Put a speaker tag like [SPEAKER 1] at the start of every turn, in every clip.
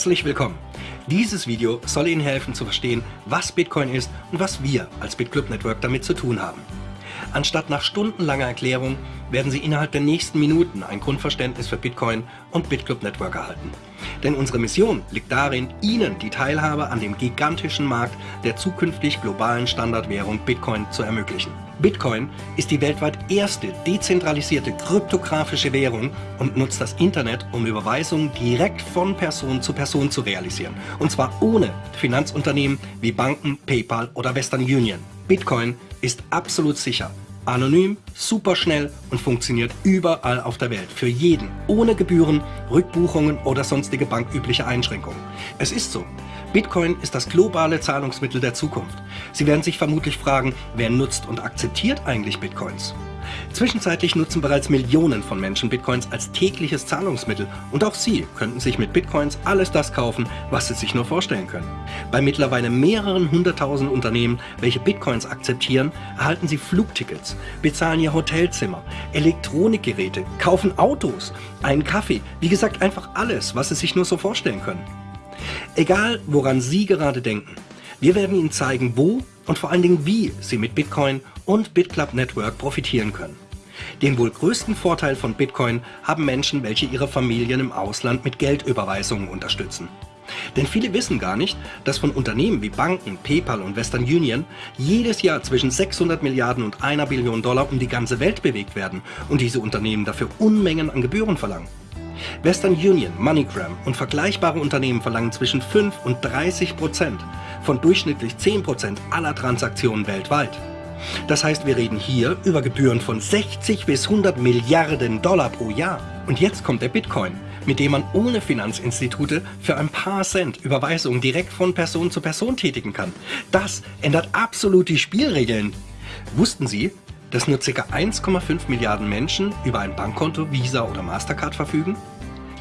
[SPEAKER 1] Herzlich willkommen! Dieses Video soll Ihnen helfen zu verstehen, was Bitcoin ist und was wir als BitClub Network damit zu tun haben. Anstatt nach stundenlanger Erklärung werden Sie innerhalb der nächsten Minuten ein Grundverständnis für Bitcoin und BitClub Network erhalten. Denn unsere Mission liegt darin, Ihnen die Teilhabe an dem gigantischen Markt der zukünftig globalen Standardwährung Bitcoin zu ermöglichen. Bitcoin ist die weltweit erste dezentralisierte kryptografische Währung und nutzt das Internet, um Überweisungen direkt von Person zu Person zu realisieren. Und zwar ohne Finanzunternehmen wie Banken, PayPal oder Western Union. Bitcoin ist absolut sicher, anonym, superschnell und funktioniert überall auf der Welt, für jeden, ohne Gebühren, Rückbuchungen oder sonstige bankübliche Einschränkungen. Es ist so, Bitcoin ist das globale Zahlungsmittel der Zukunft. Sie werden sich vermutlich fragen, wer nutzt und akzeptiert eigentlich Bitcoins? Zwischenzeitlich nutzen bereits Millionen von Menschen Bitcoins als tägliches Zahlungsmittel und auch Sie könnten sich mit Bitcoins alles das kaufen, was Sie sich nur vorstellen können. Bei mittlerweile mehreren hunderttausend Unternehmen, welche Bitcoins akzeptieren, erhalten Sie Flugtickets, bezahlen Ihr Hotelzimmer, Elektronikgeräte, kaufen Autos, einen Kaffee, wie gesagt einfach alles, was Sie sich nur so vorstellen können. Egal, woran Sie gerade denken, wir werden Ihnen zeigen, wo und vor allen Dingen wie Sie mit Bitcoin und BitClub Network profitieren können. Den wohl größten Vorteil von Bitcoin haben Menschen, welche ihre Familien im Ausland mit Geldüberweisungen unterstützen. Denn viele wissen gar nicht, dass von Unternehmen wie Banken, PayPal und Western Union jedes Jahr zwischen 600 Milliarden und einer Billion Dollar um die ganze Welt bewegt werden und diese Unternehmen dafür Unmengen an Gebühren verlangen. Western Union, MoneyGram und vergleichbare Unternehmen verlangen zwischen 5 und 30 Prozent von durchschnittlich 10 Prozent aller Transaktionen weltweit. Das heißt, wir reden hier über Gebühren von 60 bis 100 Milliarden Dollar pro Jahr. Und jetzt kommt der Bitcoin, mit dem man ohne Finanzinstitute für ein paar Cent Überweisungen direkt von Person zu Person tätigen kann. Das ändert absolut die Spielregeln. Wussten Sie, dass nur ca. 1,5 Milliarden Menschen über ein Bankkonto, Visa oder Mastercard verfügen?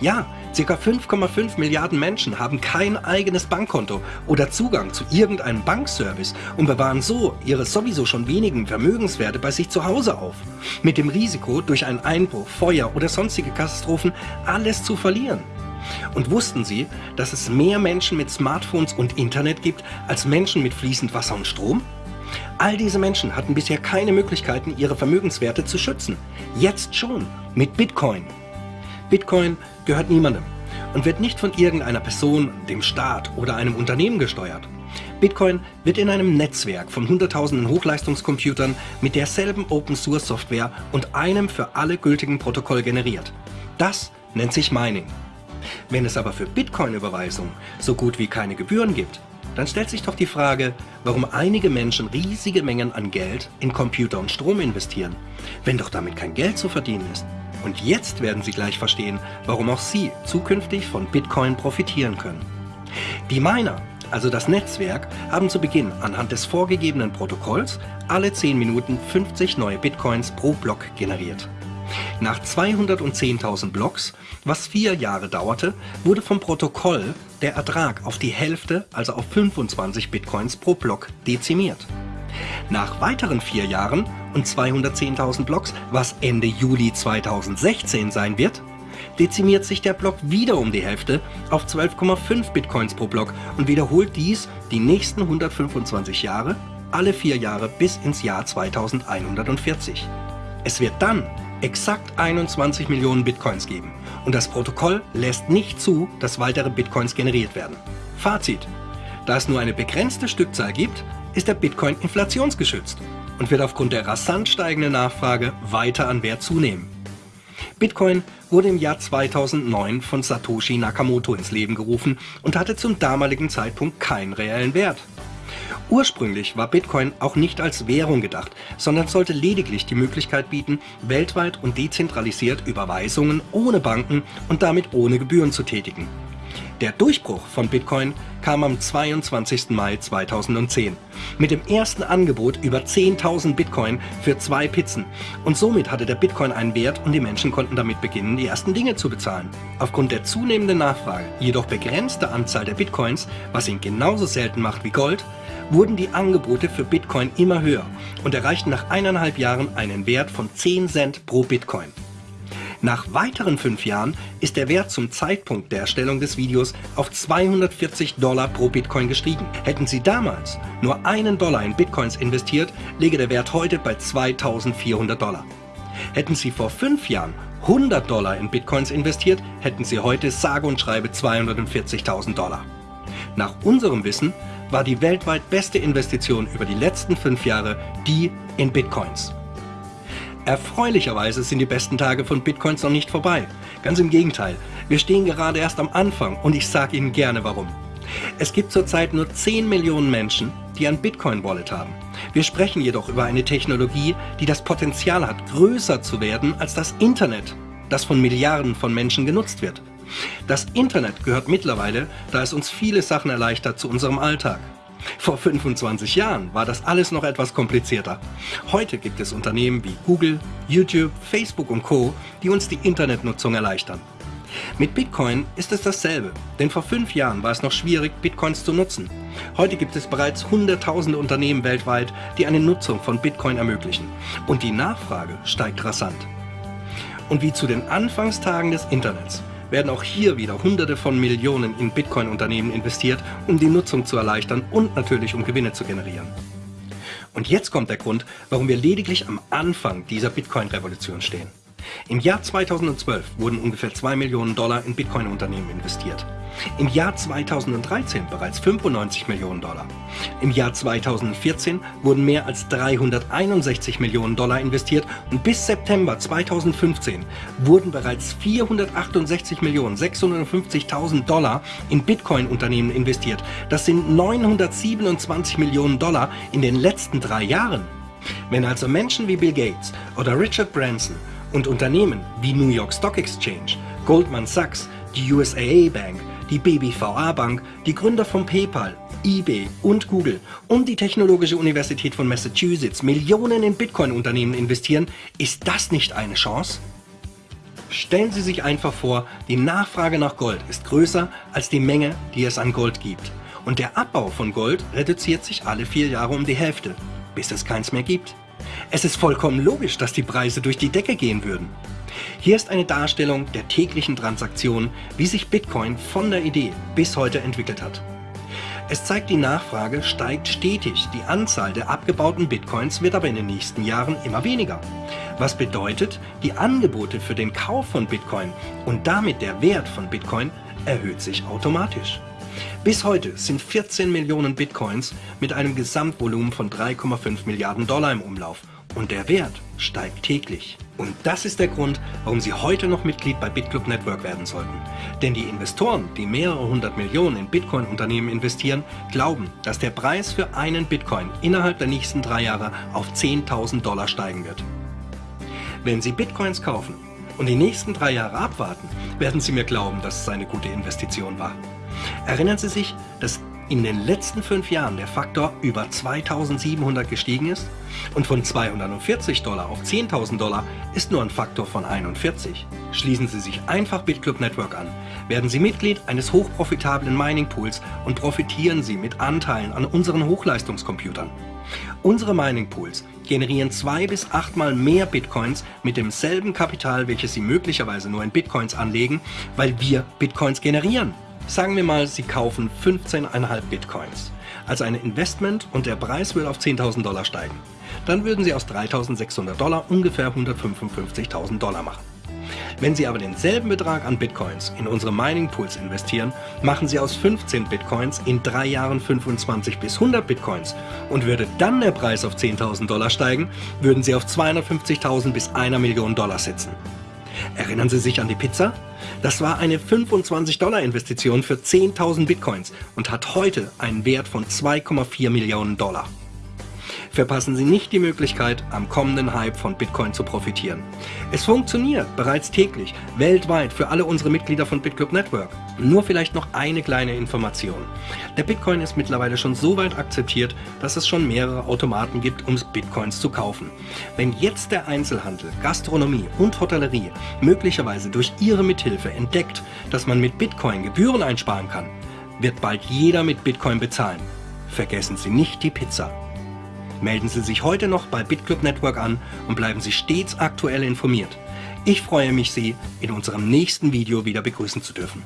[SPEAKER 1] Ja, ca. 5,5 Milliarden Menschen haben kein eigenes Bankkonto oder Zugang zu irgendeinem Bankservice und bewahren so ihre sowieso schon wenigen Vermögenswerte bei sich zu Hause auf. Mit dem Risiko, durch einen Einbruch, Feuer oder sonstige Katastrophen alles zu verlieren. Und wussten Sie, dass es mehr Menschen mit Smartphones und Internet gibt, als Menschen mit fließend Wasser und Strom? All diese Menschen hatten bisher keine Möglichkeiten, ihre Vermögenswerte zu schützen. Jetzt schon, mit Bitcoin. Bitcoin gehört niemandem und wird nicht von irgendeiner Person, dem Staat oder einem Unternehmen gesteuert. Bitcoin wird in einem Netzwerk von hunderttausenden Hochleistungscomputern mit derselben Open-Source-Software und einem für alle gültigen Protokoll generiert. Das nennt sich Mining. Wenn es aber für Bitcoin-Überweisungen so gut wie keine Gebühren gibt, dann stellt sich doch die Frage, warum einige Menschen riesige Mengen an Geld in Computer und Strom investieren, wenn doch damit kein Geld zu verdienen ist. Und jetzt werden Sie gleich verstehen, warum auch Sie zukünftig von Bitcoin profitieren können. Die Miner, also das Netzwerk, haben zu Beginn anhand des vorgegebenen Protokolls alle 10 Minuten 50 neue Bitcoins pro Block generiert. Nach 210.000 Blocks, was vier Jahre dauerte, wurde vom Protokoll der Ertrag auf die Hälfte, also auf 25 Bitcoins pro Block, dezimiert. Nach weiteren vier Jahren und 210.000 Blocks, was Ende Juli 2016 sein wird, dezimiert sich der Block wieder um die Hälfte auf 12,5 Bitcoins pro Block und wiederholt dies die nächsten 125 Jahre, alle vier Jahre bis ins Jahr 2140. Es wird dann exakt 21 Millionen Bitcoins geben und das Protokoll lässt nicht zu, dass weitere Bitcoins generiert werden. Fazit. Da es nur eine begrenzte Stückzahl gibt, ist der Bitcoin inflationsgeschützt und wird aufgrund der rasant steigenden Nachfrage weiter an Wert zunehmen. Bitcoin wurde im Jahr 2009 von Satoshi Nakamoto ins Leben gerufen und hatte zum damaligen Zeitpunkt keinen reellen Wert. Ursprünglich war Bitcoin auch nicht als Währung gedacht, sondern sollte lediglich die Möglichkeit bieten, weltweit und dezentralisiert Überweisungen ohne Banken und damit ohne Gebühren zu tätigen. Der Durchbruch von Bitcoin kam am 22. Mai 2010 mit dem ersten Angebot über 10.000 Bitcoin für zwei Pizzen und somit hatte der Bitcoin einen Wert und die Menschen konnten damit beginnen, die ersten Dinge zu bezahlen. Aufgrund der zunehmenden Nachfrage, jedoch begrenzte Anzahl der Bitcoins, was ihn genauso selten macht wie Gold, wurden die Angebote für Bitcoin immer höher und erreichten nach eineinhalb Jahren einen Wert von 10 Cent pro Bitcoin. Nach weiteren fünf Jahren ist der Wert zum Zeitpunkt der Erstellung des Videos auf 240 Dollar pro Bitcoin gestiegen. Hätten Sie damals nur einen Dollar in Bitcoins investiert, läge der Wert heute bei 2400 Dollar. Hätten Sie vor fünf Jahren 100 Dollar in Bitcoins investiert, hätten Sie heute sage und schreibe 240.000 Dollar. Nach unserem Wissen war die weltweit beste Investition über die letzten fünf Jahre die in Bitcoins. Erfreulicherweise sind die besten Tage von Bitcoins noch nicht vorbei. Ganz im Gegenteil, wir stehen gerade erst am Anfang und ich sage Ihnen gerne warum. Es gibt zurzeit nur 10 Millionen Menschen, die ein Bitcoin-Wallet haben. Wir sprechen jedoch über eine Technologie, die das Potenzial hat, größer zu werden als das Internet, das von Milliarden von Menschen genutzt wird. Das Internet gehört mittlerweile, da es uns viele Sachen erleichtert, zu unserem Alltag. Vor 25 Jahren war das alles noch etwas komplizierter. Heute gibt es Unternehmen wie Google, YouTube, Facebook und Co., die uns die Internetnutzung erleichtern. Mit Bitcoin ist es dasselbe, denn vor fünf Jahren war es noch schwierig, Bitcoins zu nutzen. Heute gibt es bereits hunderttausende Unternehmen weltweit, die eine Nutzung von Bitcoin ermöglichen. Und die Nachfrage steigt rasant. Und wie zu den Anfangstagen des Internets werden auch hier wieder Hunderte von Millionen in Bitcoin-Unternehmen investiert, um die Nutzung zu erleichtern und natürlich um Gewinne zu generieren. Und jetzt kommt der Grund, warum wir lediglich am Anfang dieser Bitcoin-Revolution stehen. Im Jahr 2012 wurden ungefähr 2 Millionen Dollar in Bitcoin-Unternehmen investiert. Im Jahr 2013 bereits 95 Millionen Dollar. Im Jahr 2014 wurden mehr als 361 Millionen Dollar investiert und bis September 2015 wurden bereits 468 Millionen 650.000 Dollar in Bitcoin-Unternehmen investiert. Das sind 927 Millionen Dollar in den letzten drei Jahren. Wenn also Menschen wie Bill Gates oder Richard Branson und Unternehmen wie New York Stock Exchange, Goldman Sachs, die USAA Bank, die BBVA Bank, die Gründer von PayPal, eBay und Google und die Technologische Universität von Massachusetts Millionen in Bitcoin-Unternehmen investieren, ist das nicht eine Chance? Stellen Sie sich einfach vor, die Nachfrage nach Gold ist größer als die Menge, die es an Gold gibt. Und der Abbau von Gold reduziert sich alle vier Jahre um die Hälfte, bis es keins mehr gibt. Es ist vollkommen logisch, dass die Preise durch die Decke gehen würden. Hier ist eine Darstellung der täglichen Transaktionen, wie sich Bitcoin von der Idee bis heute entwickelt hat. Es zeigt, die Nachfrage steigt stetig, die Anzahl der abgebauten Bitcoins wird aber in den nächsten Jahren immer weniger. Was bedeutet, die Angebote für den Kauf von Bitcoin und damit der Wert von Bitcoin erhöht sich automatisch. Bis heute sind 14 Millionen Bitcoins mit einem Gesamtvolumen von 3,5 Milliarden Dollar im Umlauf und der Wert steigt täglich. Und das ist der Grund, warum Sie heute noch Mitglied bei BitClub Network werden sollten. Denn die Investoren, die mehrere hundert Millionen in Bitcoin-Unternehmen investieren, glauben, dass der Preis für einen Bitcoin innerhalb der nächsten drei Jahre auf 10.000 Dollar steigen wird. Wenn Sie Bitcoins kaufen und die nächsten drei Jahre abwarten, werden Sie mir glauben, dass es eine gute Investition war. Erinnern Sie sich, dass in den letzten fünf Jahren der Faktor über 2700 gestiegen ist und von 240 Dollar auf 10.000 Dollar ist nur ein Faktor von 41. Schließen Sie sich einfach BitClub Network an, werden Sie Mitglied eines hochprofitablen Mining Pools und profitieren Sie mit Anteilen an unseren Hochleistungscomputern. Unsere Mining Pools generieren zwei bis achtmal mehr Bitcoins mit demselben Kapital, welches Sie möglicherweise nur in Bitcoins anlegen, weil wir Bitcoins generieren. Sagen wir mal, Sie kaufen 15,5 Bitcoins als ein Investment und der Preis will auf 10.000 Dollar steigen. Dann würden Sie aus 3.600 Dollar ungefähr 155.000 Dollar machen. Wenn Sie aber denselben Betrag an Bitcoins in unsere Mining Pools investieren, machen Sie aus 15 Bitcoins in drei Jahren 25 bis 100 Bitcoins und würde dann der Preis auf 10.000 Dollar steigen, würden Sie auf 250.000 bis 1 Million Dollar sitzen. Erinnern Sie sich an die Pizza? Das war eine 25-Dollar-Investition für 10.000 Bitcoins und hat heute einen Wert von 2,4 Millionen Dollar. Verpassen Sie nicht die Möglichkeit, am kommenden Hype von Bitcoin zu profitieren. Es funktioniert bereits täglich, weltweit für alle unsere Mitglieder von BitClub Network. Nur vielleicht noch eine kleine Information. Der Bitcoin ist mittlerweile schon so weit akzeptiert, dass es schon mehrere Automaten gibt, um Bitcoins zu kaufen. Wenn jetzt der Einzelhandel, Gastronomie und Hotellerie möglicherweise durch ihre Mithilfe entdeckt, dass man mit Bitcoin Gebühren einsparen kann, wird bald jeder mit Bitcoin bezahlen. Vergessen Sie nicht die Pizza. Melden Sie sich heute noch bei BitClub Network an und bleiben Sie stets aktuell informiert. Ich freue mich, Sie in unserem nächsten Video wieder begrüßen zu dürfen.